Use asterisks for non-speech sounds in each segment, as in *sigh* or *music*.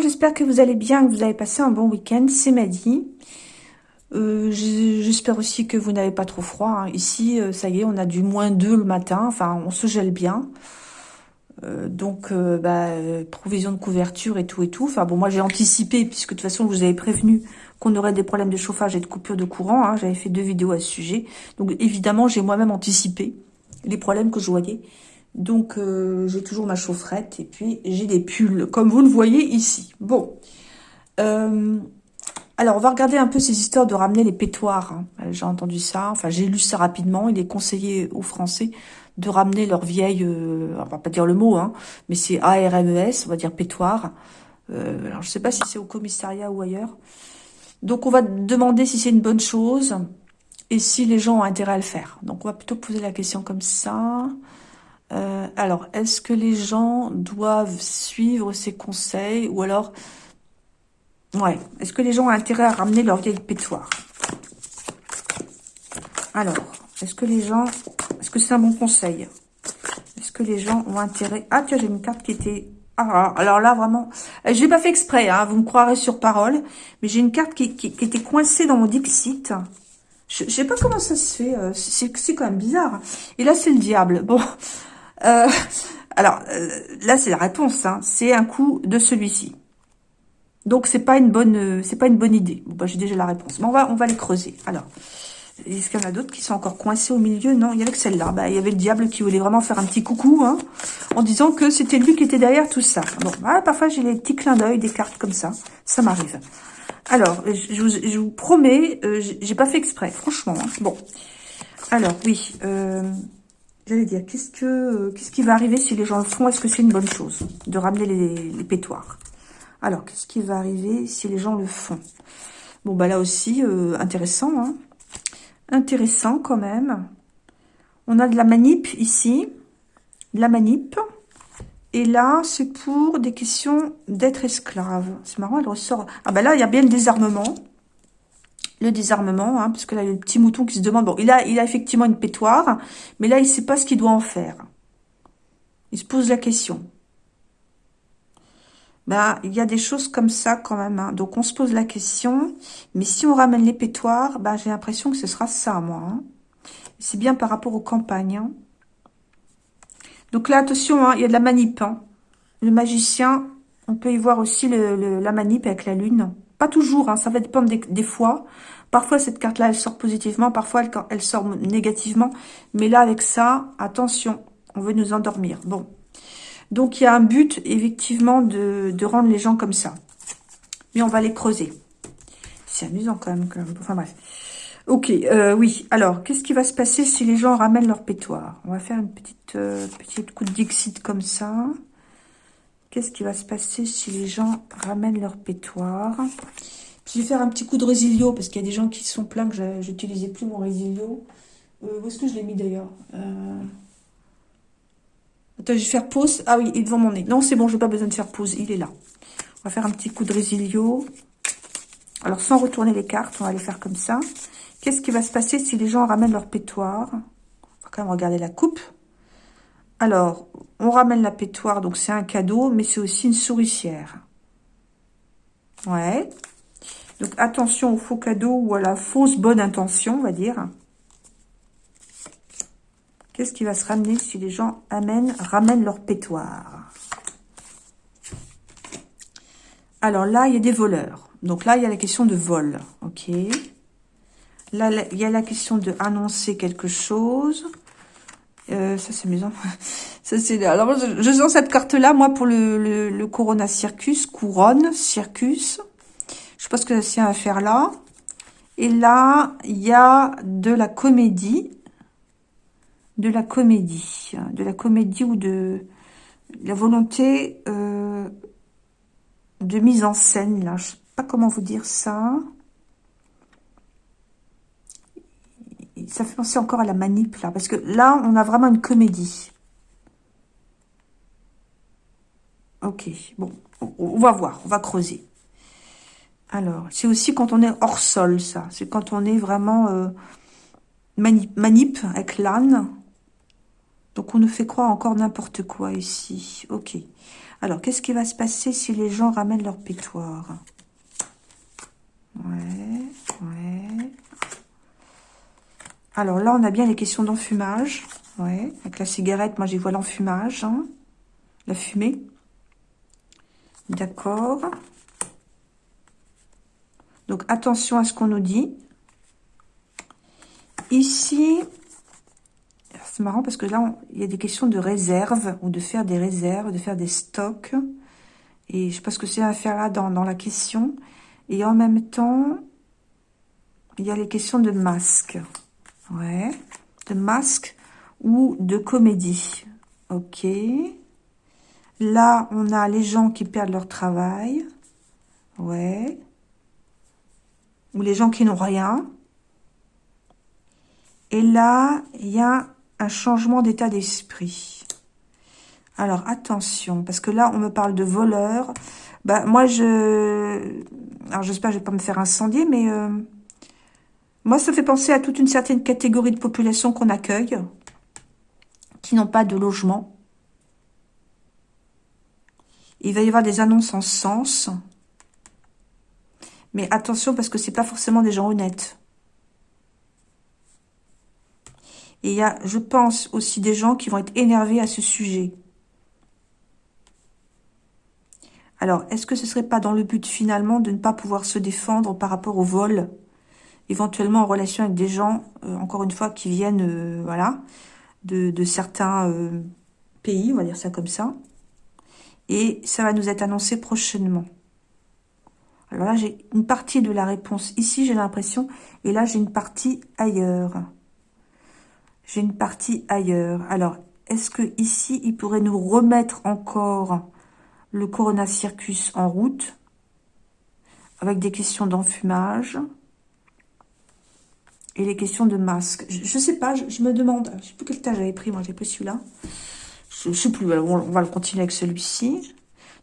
j'espère que vous allez bien, que vous avez passé un bon week-end, c'est Madi. Euh, j'espère aussi que vous n'avez pas trop froid. Hein. Ici, euh, ça y est, on a du moins 2 le matin, enfin on se gèle bien. Euh, donc, bah, provision de couverture et tout et tout. Enfin bon, moi j'ai anticipé, puisque de toute façon, je vous avais prévenu qu'on aurait des problèmes de chauffage et de coupure de courant. Hein. J'avais fait deux vidéos à ce sujet. Donc évidemment, j'ai moi-même anticipé les problèmes que je voyais. Donc, euh, j'ai toujours ma chaufferette et puis j'ai des pulls, comme vous le voyez ici. Bon. Euh, alors, on va regarder un peu ces histoires de ramener les pétoires. Hein. Euh, j'ai entendu ça, enfin, j'ai lu ça rapidement. Il est conseillé aux Français de ramener leur vieille, on va pas dire le mot, hein, mais c'est ARMES, on va dire pétoire. alors, je sais pas si c'est au commissariat ou ailleurs. Donc, on va demander si c'est une bonne chose et si les gens ont intérêt à le faire. Donc, on va plutôt poser la question comme ça. Euh, alors, est-ce que les gens doivent suivre ces conseils ou alors... Ouais, est-ce que les gens ont intérêt à ramener leur vieille pétoire? Alors, est-ce que les gens... Est-ce que c'est un bon conseil? Est-ce que les gens ont intérêt... Ah, tiens, j'ai une carte qui était... Ah, alors là, vraiment... Euh, je l'ai pas fait exprès, hein, vous me croirez sur parole, mais j'ai une carte qui, était coincée dans mon Dixit. Je, je sais pas comment ça se fait, euh, c'est quand même bizarre. Et là, c'est le diable. Bon, euh, alors, euh, là, c'est la réponse. Hein. C'est un coup de celui-ci. Donc, c'est pas une bonne, euh, c'est pas une bonne idée. Bon, bah, j'ai déjà la réponse. Mais on va, on va les creuser. Alors, est-ce qu'il y en a d'autres qui sont encore coincés au milieu? Non, il y avait que celle-là. Bah, il y avait le diable qui voulait vraiment faire un petit coucou, hein, en disant que c'était lui qui était derrière tout ça. Bon, ah, parfois, j'ai les petits clins d'œil des cartes comme ça. Ça m'arrive. Alors, je vous, promets, j'ai pas fait exprès, franchement. Hein. Bon. Alors, oui. Euh, J'allais dire, qu'est-ce que qu'est-ce qui va arriver si les gens le font? Est-ce que c'est une bonne chose de ramener les, pétoires Alors, qu'est-ce qui va arriver si les gens le font? Bon, bah là aussi, euh, intéressant. Hein intéressant quand même. On a de la manip ici. De la manip. Et là, c'est pour des questions d'être esclave. C'est marrant, elle ressort... Ah bah là, il y a bien le désarmement le désarmement, hein, parce que là, il y a le petit mouton qui se demande, bon, il a, a effectivement une pétoire, mais là, il ne sait pas ce qu'il doit en faire. Il se pose la question. Ben, il y a des choses comme ça quand même. Hein. Donc, on se pose la question. Mais si on ramène les pétoires, ben, j'ai l'impression que ce sera ça, moi. Hein. C'est bien par rapport aux campagnes. Donc là, attention, il y a de la manip. Le magicien, on peut y voir aussi la manip avec la lune. Pas toujours, hein, ça va dépendre des, fois. Parfois, cette carte-là, elle sort positivement. Parfois, elle, sort négativement. Mais là, avec ça, attention, on veut nous endormir. Bon. Donc, il y a un but, effectivement, de, rendre les gens comme ça. Mais on va les creuser. C'est amusant quand même. Enfin, bref. Ok, euh, oui. Alors, qu'est-ce qui va se passer si les gens ramènent leur pétoire On va faire une petite, euh, petite coup de Dixit comme ça. Qu'est-ce qui va se passer si les gens ramènent leur pétoire Je vais faire un petit coup de résilio, parce qu'il y a des gens qui sont pleins que j'utilisais plus mon résilio. Euh, où est-ce que je l'ai mis d'ailleurs? Euh... Attends, je vais faire pause. Ah oui, il est devant mon nez. Non, c'est bon, je n'ai pas besoin de faire pause. Il est là. On va faire un petit coup de résilio. Alors, sans retourner les cartes, on va les faire comme ça. Qu'est-ce qui va se passer si les gens ramènent leur pétoire On va quand même regarder la coupe. Alors, on ramène la pétoire, donc c'est un cadeau, mais c'est aussi une souricière. Ouais. Donc, attention au faux cadeau ou à la fausse bonne intention, on va dire. Qu'est-ce qui va se ramener si les gens amènent, ramènent leur pétoire? Alors là, il y a des voleurs. Donc là, il y a la question de vol. Ok? Là, il y a la question de annoncer quelque chose. Euh, ça, c'est amusant. *laughs* c'est... Alors, je, sens cette carte-là, moi, pour le, Corona Circus, couronne, circus. Je ce que tient à faire là. Et là, il y a de la comédie. De la comédie. De la comédie ou de la volonté euh, de mise en scène, là. Je sais pas comment vous dire ça. Ça fait penser encore à la manip, là. Parce que là, on a vraiment une comédie. Ok, bon. On, va voir, on va creuser. Alors, c'est aussi quand on est hors sol, ça. C'est quand on est vraiment euh, manip, avec l'âne. Donc, Donc, on nous fait croire encore n'importe quoi ici. Ok. Alors, qu'est-ce qui va se passer si les gens ramènent leur pétoire Ouais, ouais. Alors là, on a bien les questions d'enfumage. Ouais, avec la cigarette, moi j'y vois l'enfumage. Hein. La fumée. D'accord. Donc attention à ce qu'on nous dit. Ici, c'est marrant parce que là, il y a des questions de réserve ou de faire des réserves, de faire des stocks. Et je sais pas ce que c'est à faire là dans, dans la question. Et en même temps, il y a les questions de masque. Ouais, de masque ou de comédie. Ok. Là, on a les gens qui perdent leur travail. Ouais. Ou les gens qui n'ont rien. Et là, il y a un changement d'état d'esprit. Alors, attention, parce que là, on me parle de voleurs. Bah, moi, je... Alors, j'espère que je vais pas me faire incendier, mais... Euh, moi, ça fait penser à toute une certaine catégorie de population qu'on accueille, qui n'ont pas de logement. Il va y avoir des annonces en sens. Mais attention, parce que c'est pas forcément des gens honnêtes. Et il y a, je pense, aussi des gens qui vont être énervés à ce sujet. Alors, est-ce que ce serait pas dans le but, finalement, de ne pas pouvoir se défendre par rapport au vol? Éventuellement en relation avec des gens, euh, encore une fois, qui viennent, euh, voilà, de, certains euh, pays, on va dire ça comme ça. Et ça va nous être annoncé prochainement. Alors là, j'ai une partie de la réponse ici, j'ai l'impression, et là, j'ai une partie ailleurs. J'ai une partie ailleurs. Alors, est-ce que ici, il pourrait nous remettre encore le Corona Circus en route avec des questions d'enfumage? Et les questions de masque. Je, ne sais pas, je, me demande, je sais plus quel tas j'avais pris, moi j'ai pris celui-là. Je, ne sais plus, on, va le continuer avec celui-ci.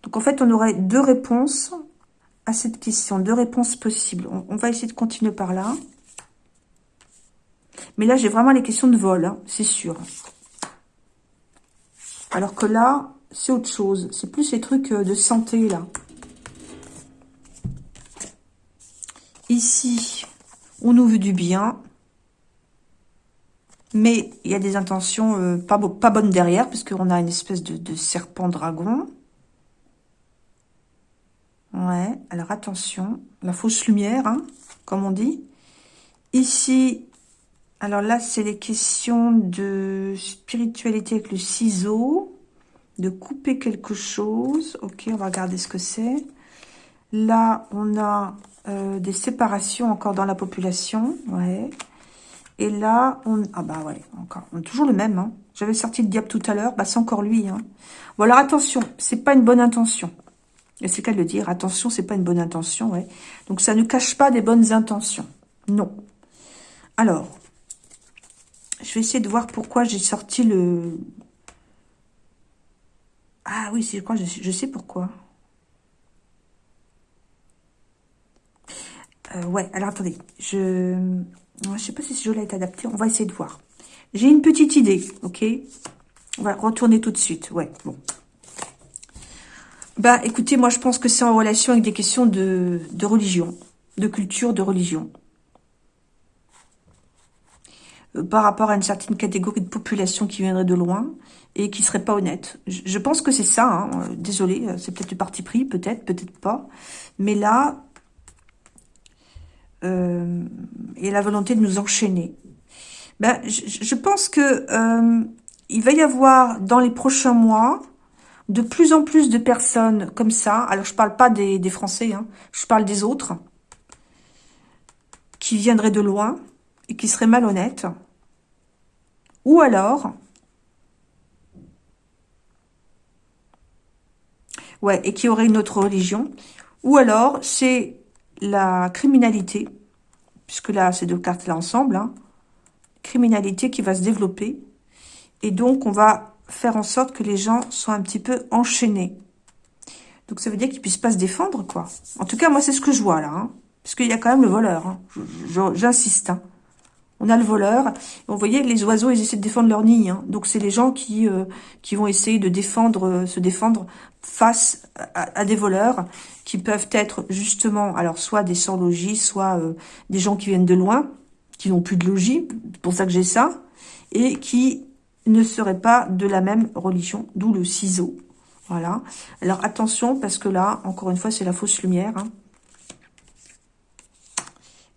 Donc en fait, on aurait deux réponses à cette question, deux réponses possibles. On, va essayer de continuer par là. Mais là, j'ai vraiment les questions de vol, hein, c'est sûr. Alors que là, c'est autre chose. C'est plus ces trucs euh, de santé, là. Ici, on nous veut du bien. Mais il y a des intentions euh, pas, bonnes derrière, puisqu'on a une espèce de, serpent-dragon. Ouais, alors attention, la fausse lumière, hein, comme on dit. Ici, alors là, c'est les questions de spiritualité avec le ciseau, de couper quelque chose. Ok, on va regarder ce que c'est. Là, on a euh, des séparations encore dans la population. Ouais. Et là, on... Ah bah ouais, encore. On toujours le même. Hein. J'avais sorti le diable tout à l'heure. Bah c'est encore lui. Hein. Bon alors attention, c'est pas une bonne intention. Et c'est qu'à le dire. Attention, c'est pas une bonne intention. Ouais. Donc ça ne cache pas des bonnes intentions. Non. Alors, je vais essayer de voir pourquoi j'ai sorti le... Ah oui, je crois, je sais pourquoi. Euh, ouais, alors attendez, je ne sais pas si ce jeu-là est adapté, on va essayer de voir. J'ai une petite idée, ok? On va retourner tout de suite, ouais, bon. Bah, écoutez, moi, je pense que c'est en relation avec des questions de, de religion, de culture, de religion. Euh, par rapport à une certaine catégorie de population qui viendrait de loin et qui serait pas honnête. Je, pense que c'est ça, hein. désolé, c'est peut-être du parti pris, peut-être, peut-être pas. Mais là, euh, et la volonté de nous enchaîner. Ben, je, pense que euh, il va y avoir dans les prochains mois de plus en plus de personnes comme ça. Alors, je parle pas des, des Français, hein, je parle des autres qui viendraient de loin et qui seraient malhonnêtes. Ou alors, ouais, et qui auraient une autre religion. Ou alors, c'est la criminalité, puisque là, ces deux cartes-là ensemble, hein, criminalité qui va se développer. Et donc, on va faire en sorte que les gens soient un petit peu enchaînés. Donc, ça veut dire qu'ils puissent pas se défendre, quoi. En tout cas, moi, c'est ce que je vois, là. Hein, parce qu'il y a quand même le voleur. Hein. J'insiste. Hein. On a le voleur. Vous voyez, les oiseaux, ils essaient de défendre leur nid. Hein. Donc, c'est les gens qui euh, qui vont essayer de défendre, euh, se défendre face à, des voleurs qui peuvent être justement, alors soit des sans-logis, soit euh, des gens qui viennent de loin, qui n'ont plus de logis, c'est pour ça que j'ai ça, et qui ne seraient pas de la même religion, d'où le ciseau. Voilà. Alors attention, parce que là, encore une fois, c'est la fausse lumière. Hein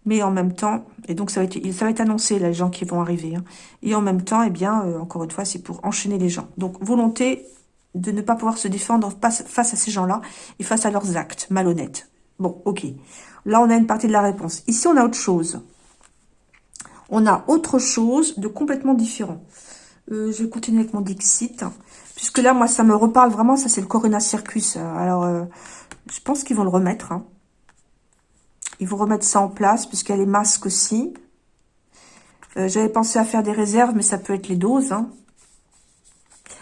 mais en même temps, et donc ça va être, ça va être annoncé, les gens qui vont arriver, hein. et en même temps, eh bien, euh, encore une fois, c'est pour enchaîner les gens. Donc, volonté de ne pas pouvoir se défendre face, à ces gens-là, et face à leurs actes malhonnêtes. Bon, ok. Là, on a une partie de la réponse. Ici, on a autre chose. On a autre chose de complètement différent. Euh, je vais continuer avec mon Dixit, puisque là, moi, ça me reparle vraiment, ça c'est le Corona Circus. Alors, euh, je pense qu'ils vont le remettre, hein. Ils vont remettre ça en place, puisqu'il y a les masques aussi. Euh, j'avais pensé à faire des réserves, mais ça peut être les doses. Hein.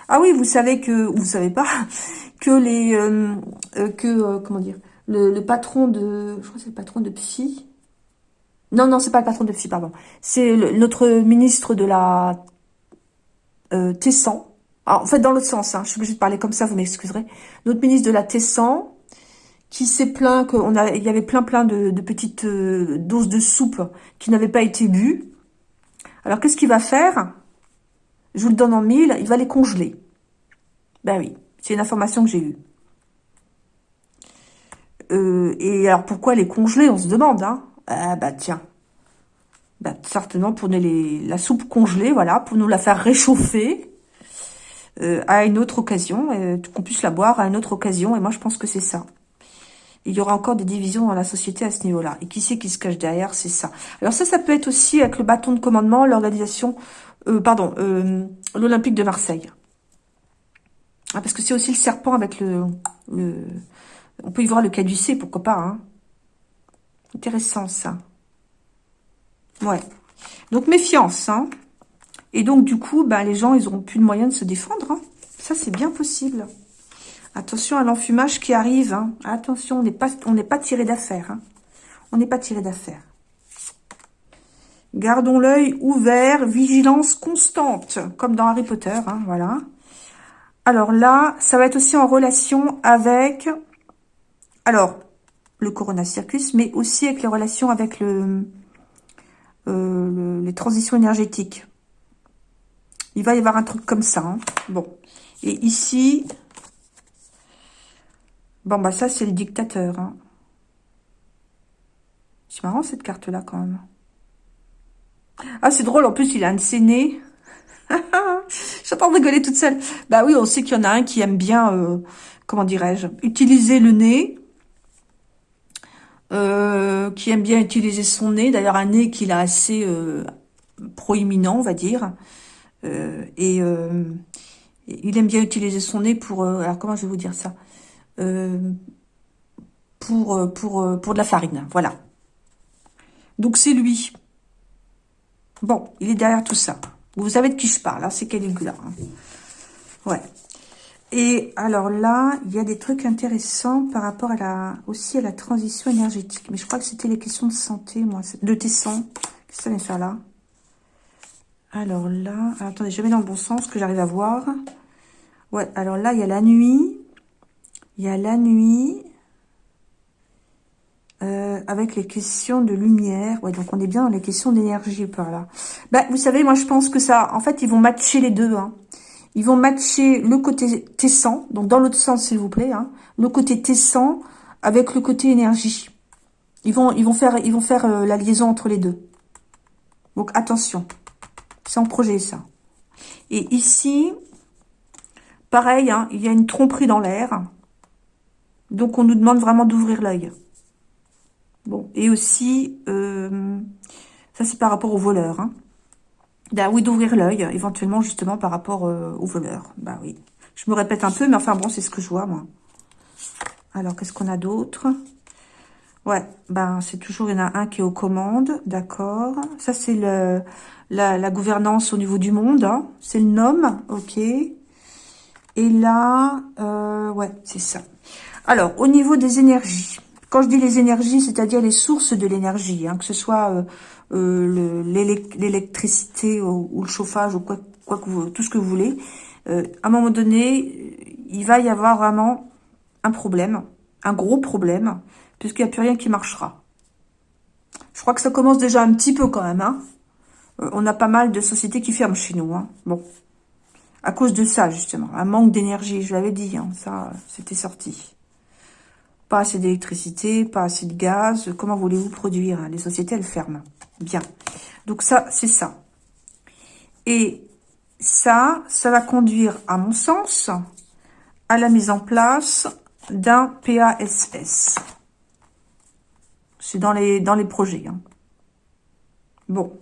Ah oui, vous savez que, vous savez pas, *laughs* que les, euh, euh, que, comment dire, le, patron de, je crois que c'est le patron de Psy. Non, non, c'est pas le patron de Psy, pardon. C'est notre ministre de la Tessan. en fait, dans l'autre sens, hein, je suis obligée de parler comme ça, vous m'excuserez. Notre ministre de la Tessan, qui s'est plaint qu'il a, il y avait plein plein de, petites euh, doses de soupe qui n'avaient pas été bues. Alors qu'est-ce qu'il va faire? Je vous le donne en mille, il va les congeler. Ben oui, c'est une information que j'ai eue. Euh, et alors pourquoi les congeler? On se demande. Hein ah bah tiens. Bah, certainement pour les, la soupe congelée, voilà, pour nous la faire réchauffer euh, à une autre occasion, qu'on puisse la boire à une autre occasion. Et moi, je pense que c'est ça il y aura encore des divisions dans la société à ce niveau-là. Et qui c'est qui se cache derrière C'est ça. Alors ça, ça peut être aussi avec le bâton de commandement, l'organisation, euh, pardon, euh, l'Olympique de Marseille. Ah, parce que c'est aussi le serpent avec le, le... On peut y voir le caducé, pourquoi pas. Hein. Intéressant, ça. Ouais. Donc, méfiance. Hein. Et donc, du coup, ben, les gens, ils auront plus de moyens de se défendre. Hein. Ça, c'est bien possible. Attention à l'enfumage qui arrive. Hein. Attention, on n'est pas, tiré d'affaire. Hein. On n'est pas tiré d'affaire. Gardons l'œil ouvert, vigilance constante, comme dans Harry Potter, hein, voilà. Alors là, ça va être aussi en relation avec, alors, le Corona Circus, mais aussi avec les relations avec euh, les transitions énergétiques. Il va y avoir un truc comme ça. Bon. Et ici, Bon, bah ça, c'est le dictateur. Hein. C'est marrant, cette carte-là, quand même. Ah, c'est drôle. En plus, il a un de ses nez. *laughs* J'entends rigoler toute seule. Bah oui, on sait qu'il y en a un qui aime bien, euh, comment dirais-je, utiliser le nez. Euh, qui aime bien utiliser son nez. D'ailleurs, un nez qu'il a assez euh, proéminent, on va dire. et il aime bien utiliser son nez pour... alors, comment je vais vous dire ça? Pour, euh, pour, euh, pour de la farine. Voilà. Donc, c'est lui. Bon, il est derrière tout ça. Vous savez de qui je parle, hein, c'est Caligula. Hein. Ouais. Et alors là, il y a des trucs intéressants par rapport à la aussi à la transition énergétique. Mais je crois que c'était les questions de santé, moi, de Tesson. Qu'est-ce que ça vient faire là? Alors là, attendez, je mets dans le bon sens que j'arrive à voir. Ouais, alors là, il y a la nuit. Il y a la nuit, euh, avec les questions de lumière. Ouais, donc on est bien dans les questions d'énergie par là. Bah, vous savez, moi je pense que ça, en fait, ils vont matcher les deux. Hein. Ils vont matcher le côté tessant, donc dans l'autre sens, s'il vous plaît, hein, le côté tessant avec le côté énergie. Ils vont, ils vont faire, ils vont faire euh, la liaison entre les deux. Donc attention, c'est en projet ça. Et ici, pareil, hein, il y a une tromperie dans l'air. Donc, on nous demande vraiment d'ouvrir l'œil. Bon, et aussi, euh, ça c'est par rapport aux voleurs. Hein. Bah oui, d'ouvrir l'œil, éventuellement justement par rapport euh, aux voleurs. Bah oui. Je me répète un peu, mais enfin bon, c'est ce que je vois, moi. Alors, qu'est-ce qu'on a d'autre? Ouais, ben c'est toujours, il y en a un qui est aux commandes, d'accord. Ça, c'est la, gouvernance au niveau du monde, hein. c'est le nom, ok. Et là, euh, ouais, c'est ça. Alors, au niveau des énergies, Quand je dis les énergies, c'est-à-dire les sources de l'énergie, hein, que ce soit euh, euh, l'électricité ou, le chauffage ou quoi, que vous, tout ce que vous voulez, euh, à un moment donné, il va y avoir vraiment un problème, un gros problème, puisqu'il n'y a plus rien qui marchera. Je crois que ça commence déjà un petit peu quand même. Hein. on a pas mal de sociétés qui ferment chez nous. Hein. Bon, à cause de ça, justement. Un manque d'énergie, je l'avais dit, hein, ça, c'était sorti. Pas assez d'électricité, pas assez de gaz. Comment voulez-vous produire Les sociétés, elles ferment. Bien. Donc ça, c'est ça. Et ça, ça va conduire, à mon sens, à la mise en place d'un PASS. C'est dans les, projets. Hein. Bon.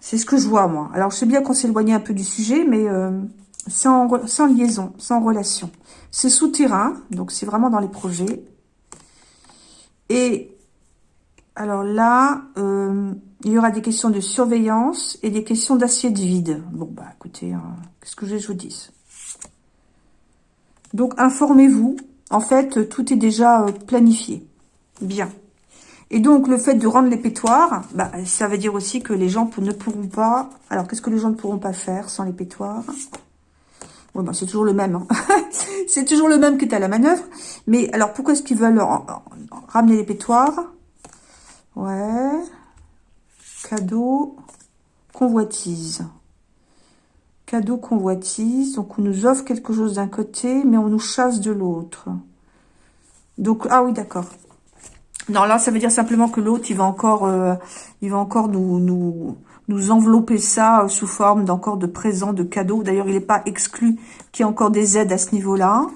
C'est ce que je vois, moi. Alors, je sais bien qu'on éloigné un peu du sujet, mais euh, sans, liaison, sans relation. C'est souterrain, donc c'est vraiment dans les projets. Et alors là, euh, il y aura des questions de surveillance et des questions d'assiette vide. Bon, bah écoutez, hein, qu'est-ce que je vous dis Donc, informez-vous. En fait, tout est déjà euh, planifié. Bien. Et donc, le fait de rendre les pétoires, bah, ça veut dire aussi que les gens ne pourront pas... Alors, qu'est-ce que les gens ne pourront pas faire sans les pétoires Bon, bah, c'est toujours le même. Hein. *laughs* c'est toujours le même qui est à la manœuvre. Mais alors, pourquoi est-ce qu'ils veulent ramener les pétoires Ouais. Cadeau. Convoitise. Cadeau convoitise. Donc, on nous offre quelque chose d'un côté, mais on nous chasse de l'autre. Donc, ah oui, d'accord. Non, là, ça veut dire simplement que l'autre, il va encore, euh, il va encore nous, nous, nous envelopper ça euh, sous forme d'encore de présents, de cadeaux. D'ailleurs, il n'est pas exclu qu'il y ait encore des aides à ce niveau-là,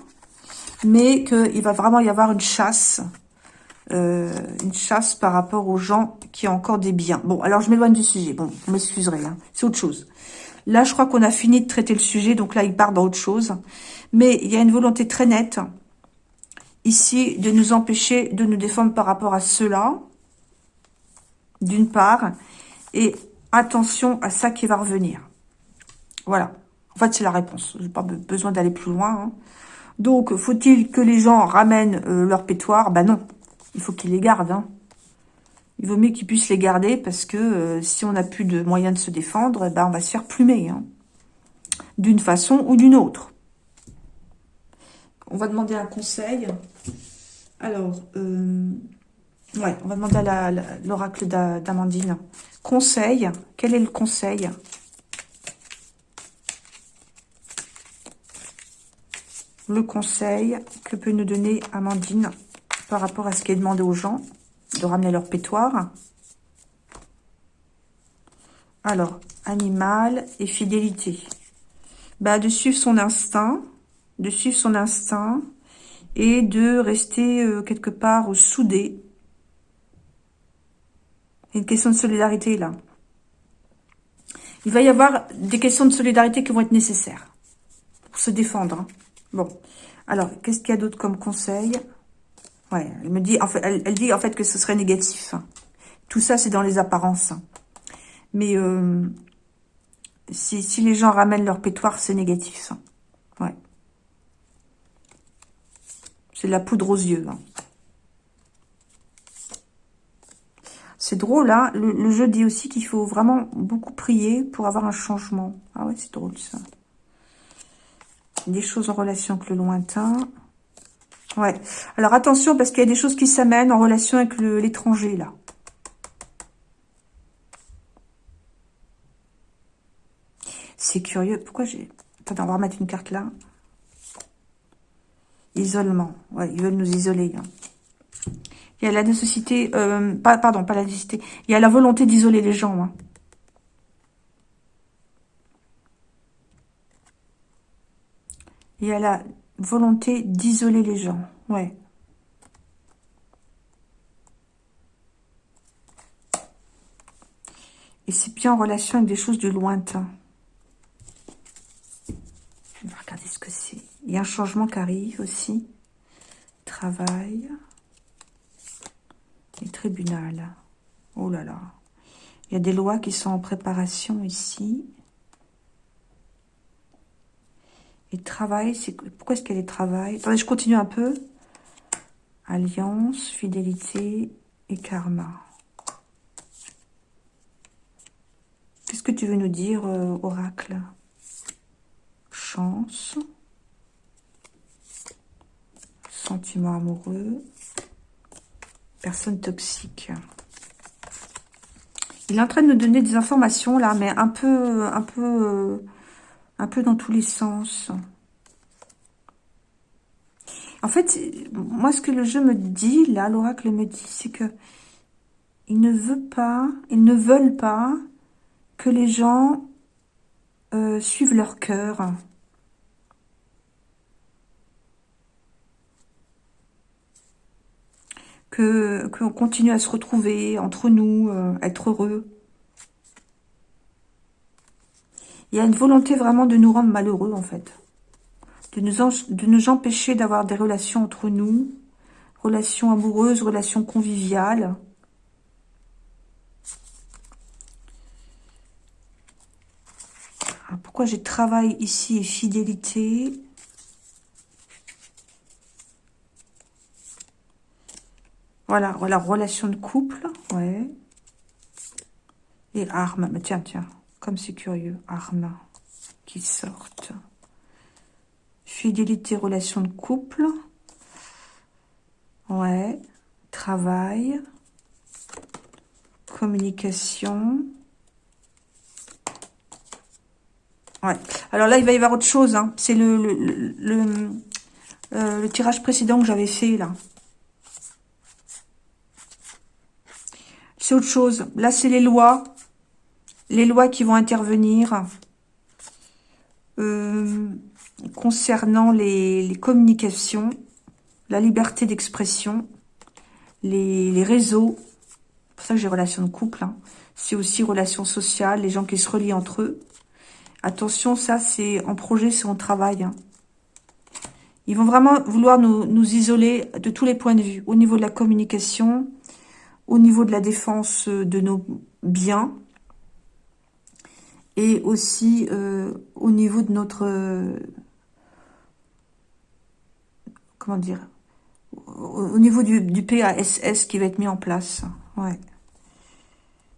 mais qu'il va vraiment y avoir une chasse, euh, une chasse par rapport aux gens qui ont encore des biens. Bon, alors je m'éloigne du sujet. Bon, vous m'excuserez, hein, c'est autre chose. Là, je crois qu'on a fini de traiter le sujet, donc là, il part dans autre chose. Mais il y a une volonté très nette ici de nous empêcher de nous défendre par rapport à cela, d'une part, et attention à ça qui va revenir. Voilà. En fait, c'est la réponse. Je n'ai pas besoin d'aller plus loin. Hein. Donc, faut-il que les gens ramènent euh, leur pétoire Ben non. Il faut qu'ils les gardent. Hein. Il vaut mieux qu'ils puissent les garder parce que euh, si on n'a plus de moyens de se défendre, ben on va se faire plumer. Hein. D'une façon ou d'une autre. On va demander un conseil. Alors, euh, ouais, on va demander à l'oracle d'Amandine. Conseil, quel est le conseil? Le conseil que peut nous donner Amandine par rapport à ce qui est demandé aux gens de ramener leur pétoire. Alors, animal et fidélité. Bah, de suivre son instinct, de suivre son instinct et de rester euh, quelque part soudé. Une question de solidarité là. Il va y avoir des questions de solidarité qui vont être nécessaires pour se défendre. Hein. Bon, alors, qu'est-ce qu'il y a d'autre comme conseil? Ouais, elle me dit, en fait, elle, dit en fait que ce serait négatif. Hein. Tout ça, c'est dans les apparences. Hein. Mais euh, si, si, les gens ramènent leur pétoire, c'est négatif. Ouais. C'est de la poudre aux yeux. C'est drôle, hein le, jeu dit aussi qu'il faut vraiment beaucoup prier pour avoir un changement. Ah ouais, c'est drôle, ça. Des choses en relation avec le lointain. Ouais. Alors, attention, parce qu'il y a des choses qui s'amènent en relation avec l'étranger, là. C'est curieux. Pourquoi j'ai... Attends, on va remettre une carte là. Isolement. Ouais, ils veulent nous isoler. Hein. Il y a la nécessité... Euh, pardon, pas la nécessité. Il y a la volonté d'isoler les gens. Hein. Il y a la volonté d'isoler les gens. Ouais. Et c'est bien en relation avec des choses du lointain. On va regarder ce que c'est. Il y a un changement qui arrive aussi. Travail. Tribunal. Oh là là. Il y a des lois qui sont en préparation ici. Et travail, c'est pourquoi est-ce qu'elle est travail Attendez, je continue un peu. Alliance, fidélité et karma. Qu'est-ce que tu veux nous dire, euh, oracle? Chance. Sentiment amoureux. Personne toxique. Il est en train de nous donner des informations là, mais un peu, un peu, euh, un peu dans tous les sens. En fait, moi, ce que le jeu me dit, là, l'oracle me dit, c'est que il ne veut pas, ils ne veulent pas que les gens euh, suivent leur cœur. Que qu'on continue à se retrouver entre nous, euh, être heureux. Il y a une volonté vraiment de nous rendre malheureux, en fait. De nous, de nous empêcher d'avoir des relations entre nous, relations amoureuses, relations conviviales. pourquoi j'ai travail ici et fidélité? Voilà, voilà, relation de couple, ouais. Et armes, tiens, tiens, comme c'est curieux, armes qui sortent. Fidélité, relation de couple. Ouais, travail, communication, Alors là, il va y avoir autre chose. Hein. C'est le, le, euh, le, tirage précédent que j'avais fait, là. C'est autre chose. Là, c'est les lois. Les lois qui vont intervenir euh, concernant les, communications, la liberté d'expression, les, réseaux. C'est pour ça que j'ai relation de couple. Hein. C'est aussi relations sociales, les gens qui se relient entre eux. Attention, ça, c'est en projet, c'est en travail. Hein. Ils vont vraiment vouloir nous, isoler de tous les points de vue. Au niveau de la communication, au niveau de la défense euh, de nos biens, et aussi euh, au niveau de notre... Euh, comment dire Au niveau du, du, PASS qui va être mis en place. Ouais.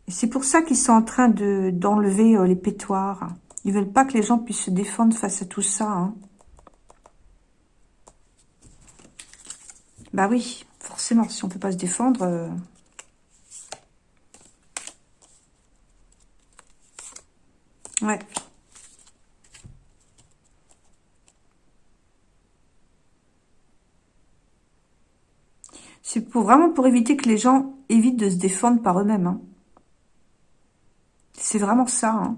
C'est pour ça qu'ils sont en train d'enlever les pétoires. Ils veulent pas que les gens puissent se défendre face à tout ça. Hein. Bah oui, forcément, si on peut pas se défendre... Ouais. C'est pour, vraiment pour éviter que les gens évitent de se défendre par eux-mêmes. Hein. C'est vraiment ça. Hein.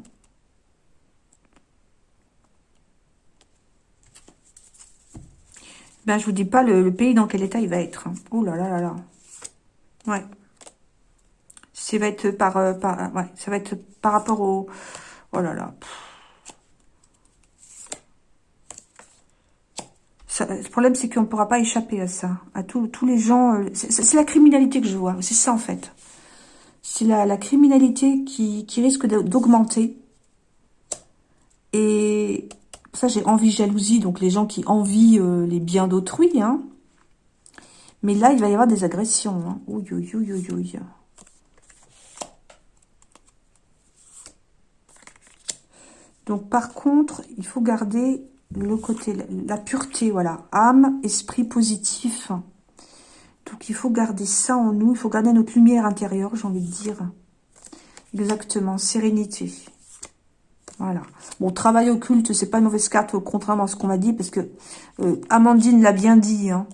Ben, je vous dis pas le, pays dans quel état il va être. Oh là là là là. Ouais. Ça va être par, euh, par, ouais, ça va être par rapport au... Oh là là. le problème, c'est qu'on ne pourra pas échapper à ça. À tous les gens... Euh, c'est la criminalité que je vois. C'est ça, en fait. C'est la, criminalité qui, risque d'augmenter. Et ça, j'ai envie jalousie, donc les gens qui envient euh, les biens d'autrui. Hein. Mais là, il va y avoir des agressions. Hein. Donc, par contre, il faut garder le côté, la pureté, voilà. Âme, esprit positif. Donc, il faut garder ça en nous. Il faut garder notre lumière intérieure, j'ai envie de dire. Exactement, sérénité. Voilà. Bon, travail occulte, c'est pas une mauvaise carte, contrairement à ce qu'on m'a dit, parce que euh, Amandine l'a bien dit. Hein.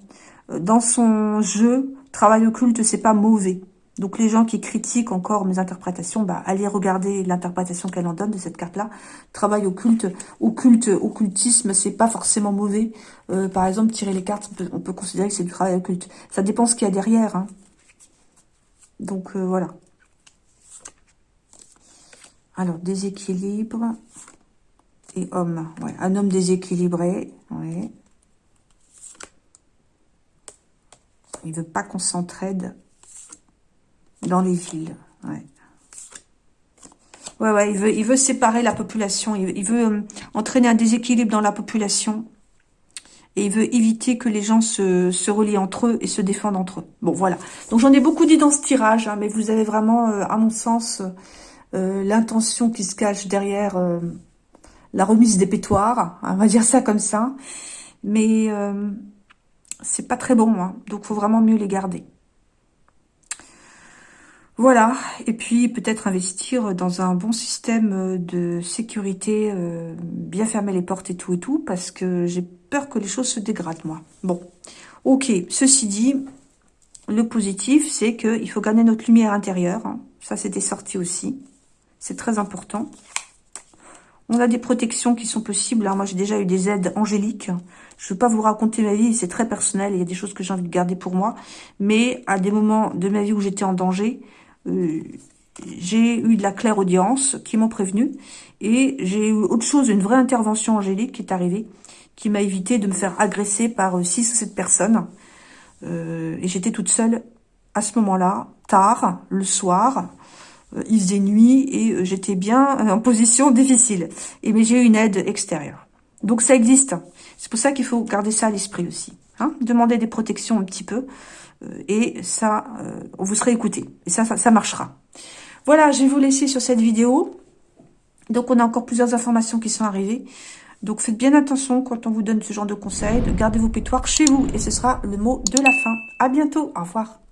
Dans son jeu, travail occulte, c'est pas mauvais. Donc les gens qui critiquent encore mes interprétations, bah, allez regarder l'interprétation qu'elle en donne de cette carte-là. Travail occulte, occulte, occultisme, c'est pas forcément mauvais. Euh, par exemple, tirer les cartes, on peut, considérer que c'est du travail occulte. Ça dépend ce qu'il y a derrière. Hein. Donc voilà. Alors, déséquilibre et homme. Ouais. Un homme déséquilibré. Ouais. Il veut pas qu'on s'entraide dans les villes. Ouais. Ouais, ouais, il veut, il veut séparer la population. Il, veut euh, entraîner un déséquilibre dans la population. Et il veut éviter que les gens se, se relient entre eux et se défendent entre eux. Bon, voilà. Donc, j'en ai beaucoup dit dans ce tirage, hein, mais vous avez vraiment, euh, à mon sens, euh, l'intention qui se cache derrière la remise des pétoires. Hein, on va dire ça comme ça. Mais c'est pas très bon, hein, donc faut vraiment mieux les garder. Voilà, et puis peut-être investir dans un bon système euh, de sécurité, euh, bien fermer les portes et tout et tout, parce que j'ai peur que les choses se dégradent, moi. Bon, ok, ceci dit, le positif, c'est qu'il faut garder notre lumière intérieure. Hein. Ça, c'était sorti aussi. C'est très important. On a des protections qui sont possibles. Moi, j'ai déjà eu des aides angéliques. Je ne veux pas vous raconter ma vie, c'est très personnel. Il y a des choses que j'ai envie de garder pour moi. Mais à des moments de ma vie où j'étais en danger, euh, j'ai eu de la claire audience qui m'ont prévenu. Et j'ai eu autre chose, une vraie intervention angélique qui est arrivée, qui m'a évité de me faire agresser par 6 ou 7 personnes. Euh, et j'étais toute seule à ce moment-là, tard, le soir, euh, il faisait nuit et euh, j'étais bien en position difficile. Et mais j'ai eu une aide extérieure. Donc ça existe. C'est pour ça qu'il faut garder ça à l'esprit aussi. Hein Demander des protections un petit peu euh, et ça, vous serez écouté. Et ça, ça, ça marchera. Voilà, je vais vous laisser sur cette vidéo. Donc on a encore plusieurs informations qui sont arrivées. Donc faites bien attention quand on vous donne ce genre de conseils. De garder vos pétoires chez vous. Et ce sera le mot de la fin. À bientôt. Au revoir.